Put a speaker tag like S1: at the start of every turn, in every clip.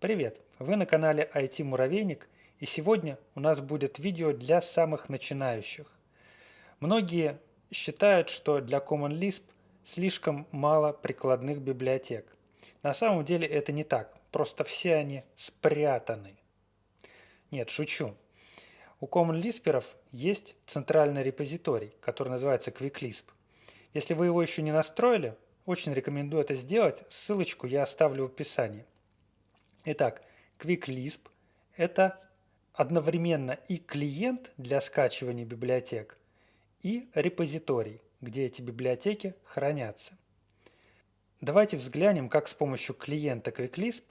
S1: Привет! Вы на канале IT Муравейник и сегодня у нас будет видео для самых начинающих. Многие считают, что для Common Lisp слишком мало прикладных библиотек. На самом деле это не так, просто все они спрятаны. Нет, шучу. У Common Lisper'ов есть центральный репозиторий, который называется QuickLisp. Если вы его еще не настроили, очень рекомендую это сделать, ссылочку я оставлю в описании. Итак, QuickLisp – это одновременно и клиент для скачивания библиотек, и репозиторий, где эти библиотеки хранятся. Давайте взглянем, как с помощью клиента QuickLisp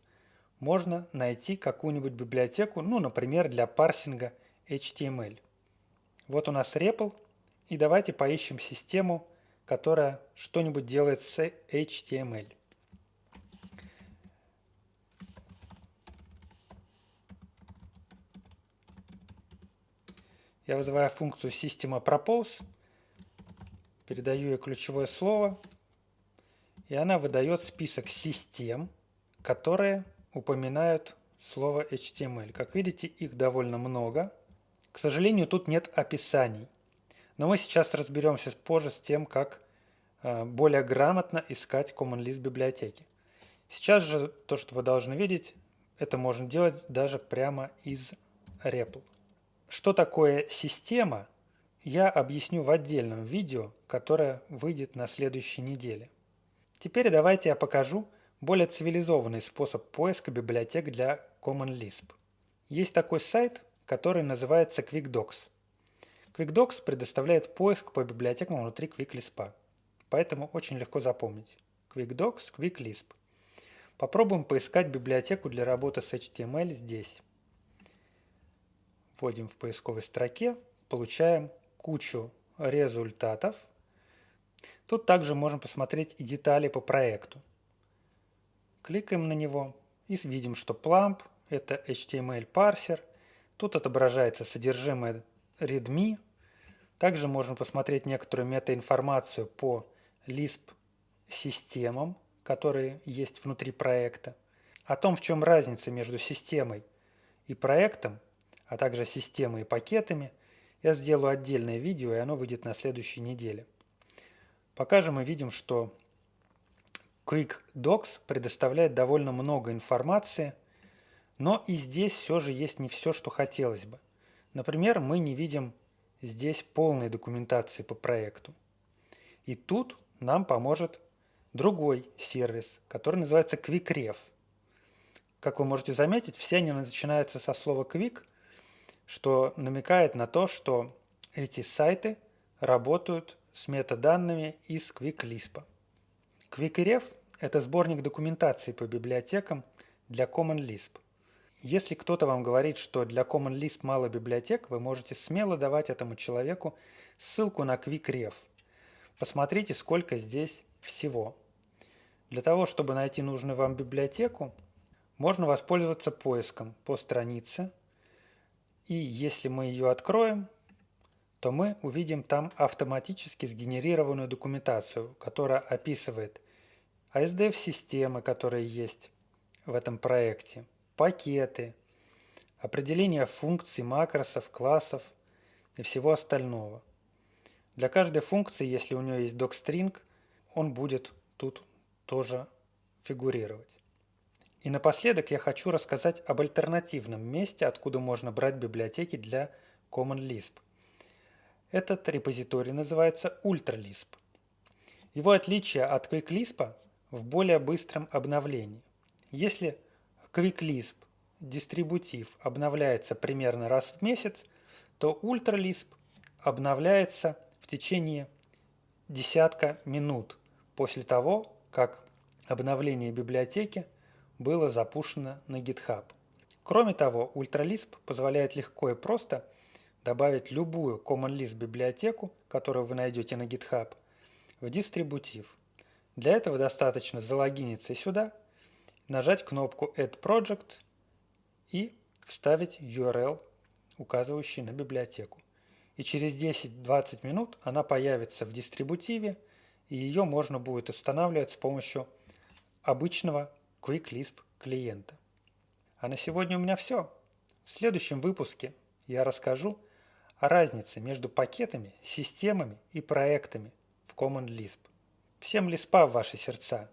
S1: можно найти какую-нибудь библиотеку, ну, например, для парсинга HTML. Вот у нас REPL, и давайте поищем систему которая что-нибудь делает с HTML. Я вызываю функцию система propose, передаю ей ключевое слово, и она выдает список систем, которые упоминают слово HTML. Как видите, их довольно много. К сожалению, тут нет описаний. Но мы сейчас разберемся позже с тем, как э, более грамотно искать Common Lisp библиотеки. Сейчас же то, что вы должны видеть, это можно делать даже прямо из REPL. Что такое система, я объясню в отдельном видео, которое выйдет на следующей неделе. Теперь давайте я покажу более цивилизованный способ поиска библиотек для Common Lisp. Есть такой сайт, который называется QuickDocs. QuickDocs предоставляет поиск по библиотекам внутри QuickLisp, поэтому очень легко запомнить. QuickDocs, QuickLisp. Попробуем поискать библиотеку для работы с HTML здесь. Вводим в поисковой строке, получаем кучу результатов. Тут также можем посмотреть и детали по проекту. Кликаем на него и видим, что Plump – это HTML парсер. Тут отображается содержимое readme также можно посмотреть некоторую метаинформацию по Lisp-системам, которые есть внутри проекта, о том, в чем разница между системой и проектом, а также системой и пакетами, я сделаю отдельное видео, и оно выйдет на следующей неделе. Пока же мы видим, что QuickDocs предоставляет довольно много информации, но и здесь все же есть не все, что хотелось бы. Например, мы не видим здесь полной документации по проекту. И тут нам поможет другой сервис, который называется QuickRef. Как вы можете заметить, все они начинаются со слова quick, что намекает на то, что эти сайты работают с метаданными из QuickLisp. QuickRef – это сборник документации по библиотекам для Common Lisp. Если кто-то вам говорит, что для Common Lisp мало библиотек, вы можете смело давать этому человеку ссылку на QuickRef. Посмотрите, сколько здесь всего. Для того, чтобы найти нужную вам библиотеку, можно воспользоваться поиском по странице. И если мы ее откроем, то мы увидим там автоматически сгенерированную документацию, которая описывает ASDF-системы, которые есть в этом проекте – пакеты, определение функций, макросов, классов и всего остального. Для каждой функции, если у нее есть docstring, он будет тут тоже фигурировать. И напоследок я хочу рассказать об альтернативном месте, откуда можно брать библиотеки для Common Lisp. Этот репозиторий называется UltraLisp. Его отличие от QuickLisp в более быстром обновлении. Если QuickLisp дистрибутив обновляется примерно раз в месяц, то UltraLisp обновляется в течение десятка минут после того, как обновление библиотеки было запущено на GitHub. Кроме того, UltraLisp позволяет легко и просто добавить любую Common библиотеку, которую вы найдете на GitHub, в дистрибутив. Для этого достаточно залогиниться сюда – нажать кнопку Add Project и вставить URL, указывающий на библиотеку. И через 10-20 минут она появится в дистрибутиве, и ее можно будет устанавливать с помощью обычного QuickLisp клиента. А на сегодня у меня все. В следующем выпуске я расскажу о разнице между пакетами, системами и проектами в Common Lisp. Всем Lisp в ваши сердца!